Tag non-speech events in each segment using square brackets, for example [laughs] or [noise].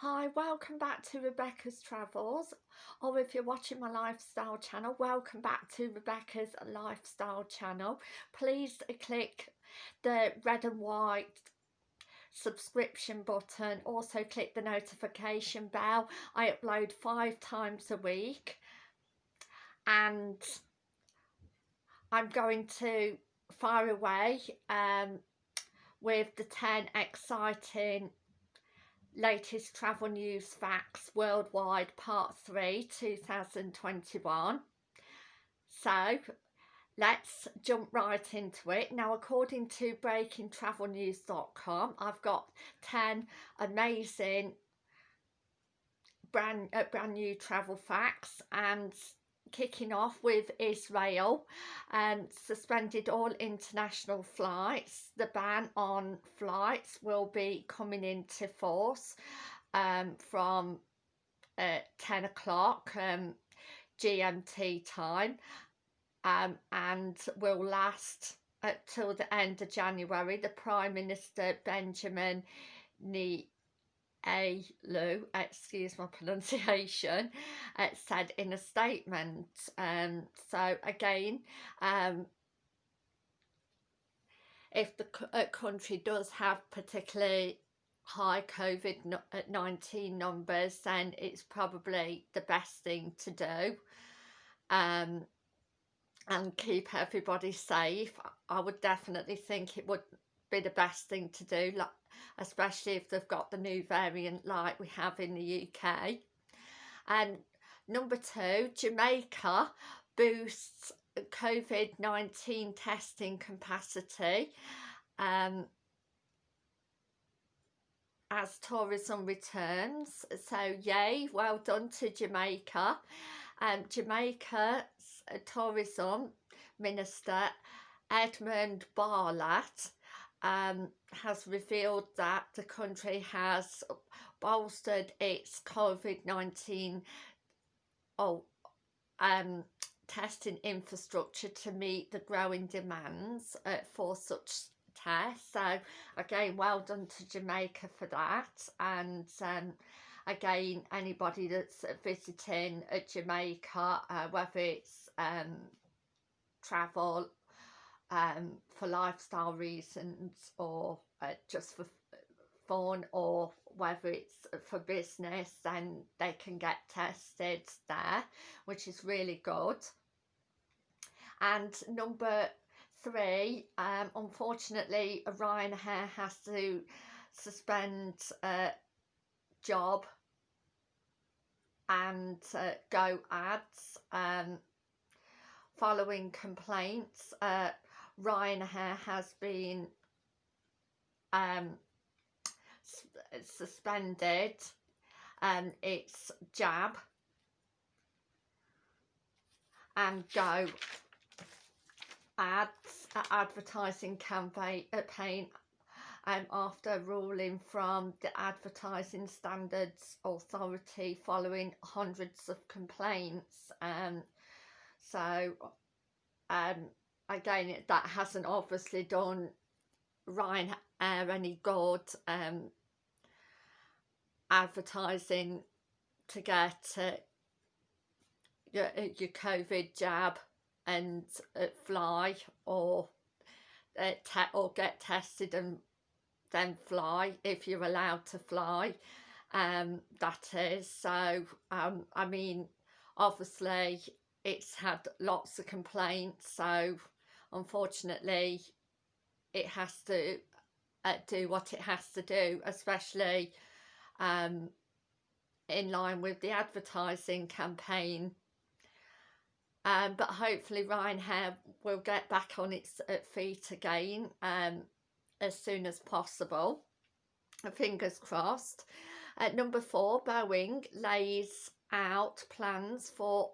Hi, welcome back to Rebecca's Travels, or if you're watching my lifestyle channel, welcome back to Rebecca's Lifestyle channel. Please click the red and white subscription button, also click the notification bell. I upload five times a week and I'm going to fire away um, with the 10 exciting latest travel news facts worldwide part 3 2021 so let's jump right into it. Now according to breakingtravelnews.com i've got 10 amazing brand uh, brand new travel facts and kicking off with Israel and um, suspended all international flights. The ban on flights will be coming into force um, from uh, 10 o'clock um, GMT time um, and will last until the end of January. The Prime Minister Benjamin Netanyahu a. Lu, excuse my [laughs] pronunciation, uh, said in a statement. Um, so again, um, if the uh, country does have particularly high COVID-19 uh, numbers, then it's probably the best thing to do. Um, and keep everybody safe. I would definitely think it would be the best thing to do. Like especially if they've got the new variant like we have in the UK. And number two, Jamaica boosts COVID-19 testing capacity um, as tourism returns. So yay, well done to Jamaica. Um, Jamaica's tourism minister Edmund Bartlett um, has revealed that the country has bolstered its COVID-19 oh, um, testing infrastructure to meet the growing demands uh, for such tests. So again, well done to Jamaica for that. And um, again, anybody that's visiting uh, Jamaica, uh, whether it's um, travel um, for lifestyle reasons or uh, just for fun or whether it's for business then they can get tested there which is really good. And number three um, unfortunately Ryanair has to suspend a jab and uh, go ads um, following complaints uh, Ryanair has been um, suspended. Um, its jab. And go. Ads uh, advertising campaign um, after ruling from the Advertising Standards Authority following hundreds of complaints. Um, so um, again that hasn't obviously done Ryanair any good um, advertising to get uh, your, uh, your COVID jab and uh, fly or uh, or get tested and then fly if you're allowed to fly um that is. So um i mean obviously it's had lots of complaints so unfortunately it has to uh, do what it has to do especially um, in line with the advertising campaign. Um, but hopefully Ryanair will get back on its uh, feet again um, as soon as possible. Fingers crossed. At number four Boeing lays out plans for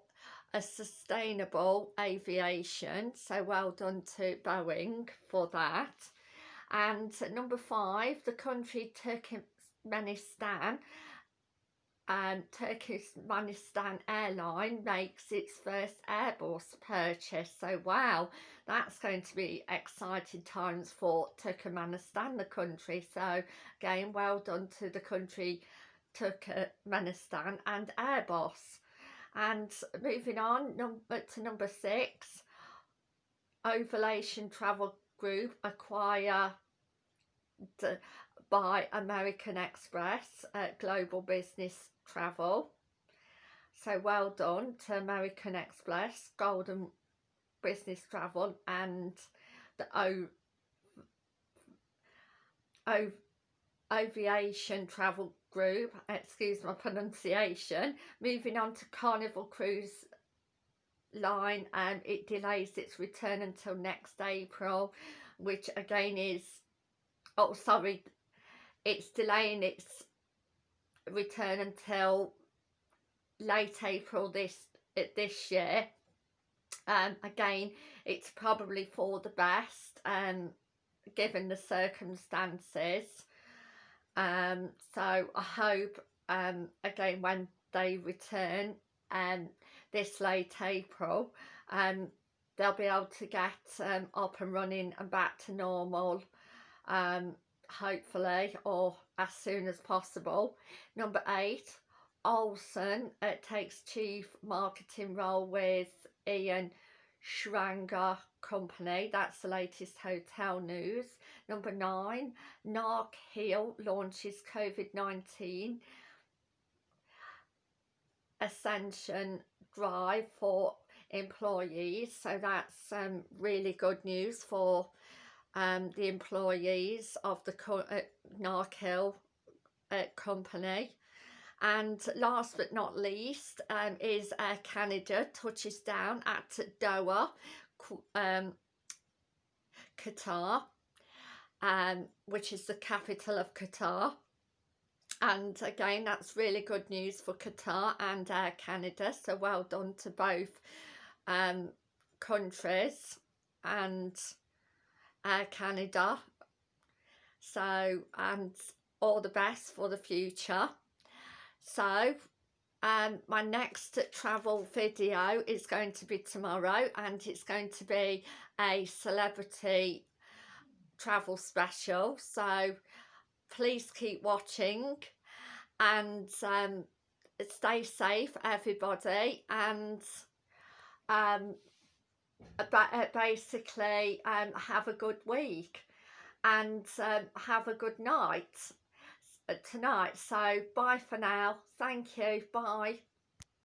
a sustainable aviation so well done to Boeing for that. And number five the country Turkmenistan and Turkmenistan airline makes its first Airbus purchase. So wow that's going to be exciting times for Turkmenistan the country. So again well done to the country Turkmenistan and Airbus. And moving on number to number six, Ovulation Travel Group acquire by American Express at Global Business Travel. So well done to American Express, Golden Business Travel and the o o Aviation Travel Group, excuse my pronunciation. Moving on to Carnival Cruise Line and it delays its return until next April, which again is, oh sorry, it's delaying its return until late April this this year um again it's probably for the best um given the circumstances um so I hope um again when they return um this late April um they'll be able to get um up and running and back to normal um hopefully or as soon as possible. Number eight Olson, uh, takes chief marketing role with Ian Schrager Company. That's the latest hotel news. Number nine, Narc Hill launches COVID-19 Ascension Drive for employees. So that's um, really good news for um, the employees of the uh, Narc Hill uh, company. And last but not least um, is Air Canada touches down at Doha, um, Qatar, um, which is the capital of Qatar. And again, that's really good news for Qatar and Air Canada. So well done to both um, countries and Air Canada. So, and all the best for the future. So um, my next travel video is going to be tomorrow and it's going to be a celebrity travel special. So please keep watching and um, stay safe everybody and um, uh, basically um, have a good week and um, have a good night tonight so bye for now. Thank you. Bye